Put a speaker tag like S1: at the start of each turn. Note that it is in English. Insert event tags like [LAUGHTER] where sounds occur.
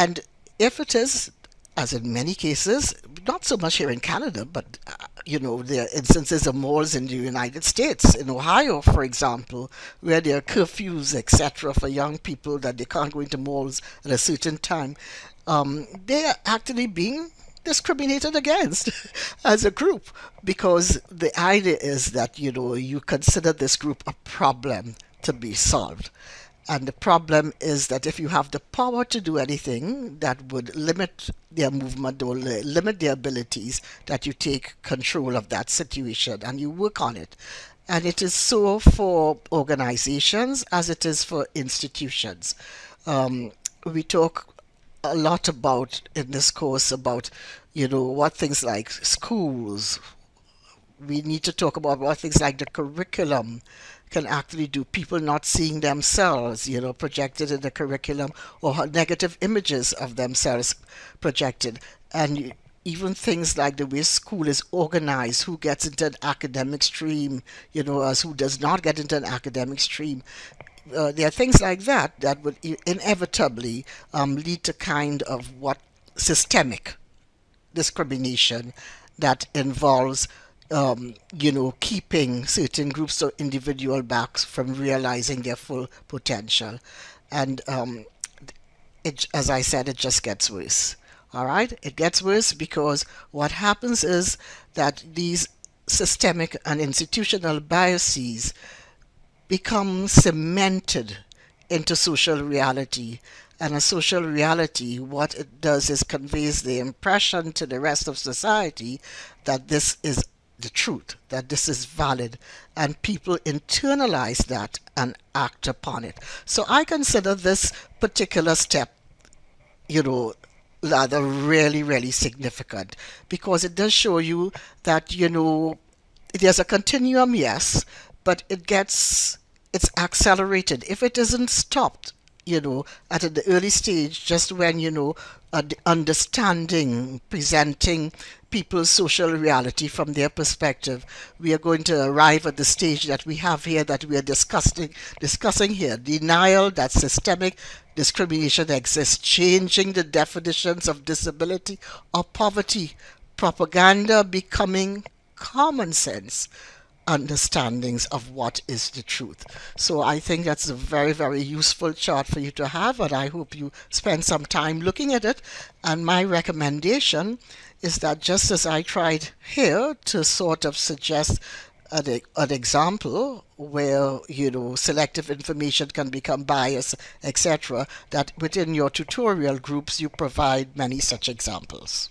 S1: And if it is, as in many cases, not so much here in Canada, but uh, you know, there are instances of malls in the United States, in Ohio, for example, where there are curfews, etc., for young people that they can't go into malls at a certain time. Um, they are actually being discriminated against [LAUGHS] as a group because the idea is that you know you consider this group a problem to be solved and the problem is that if you have the power to do anything that would limit their movement or limit their abilities, that you take control of that situation and you work on it. And it is so for organizations as it is for institutions. Um, we talk a lot about in this course about, you know, what things like schools. We need to talk about what things like the curriculum can actually do. People not seeing themselves, you know, projected in the curriculum or negative images of themselves projected. And even things like the way school is organized, who gets into an academic stream, you know, as who does not get into an academic stream. Uh, there are things like that that would inevitably um, lead to kind of what systemic discrimination that involves um, you know, keeping certain groups or individual backs from realizing their full potential. And um, it, as I said, it just gets worse. All right, it gets worse because what happens is that these systemic and institutional biases become cemented into social reality. And a social reality, what it does is conveys the impression to the rest of society that this is the truth, that this is valid, and people internalize that and act upon it. So I consider this particular step, you know, rather really, really significant because it does show you that, you know, there's a continuum, yes, but it gets, it's accelerated. If it isn't stopped, you know, at the early stage, just when, you know, understanding, presenting people's social reality from their perspective, we are going to arrive at the stage that we have here that we are discussing discussing here. Denial that systemic. Discrimination exists, changing the definitions of disability or poverty, propaganda becoming common sense understandings of what is the truth. So I think that's a very, very useful chart for you to have, and I hope you spend some time looking at it. And my recommendation is that just as I tried here to sort of suggest an, an example where you know selective information can become biased etc that within your tutorial groups you provide many such examples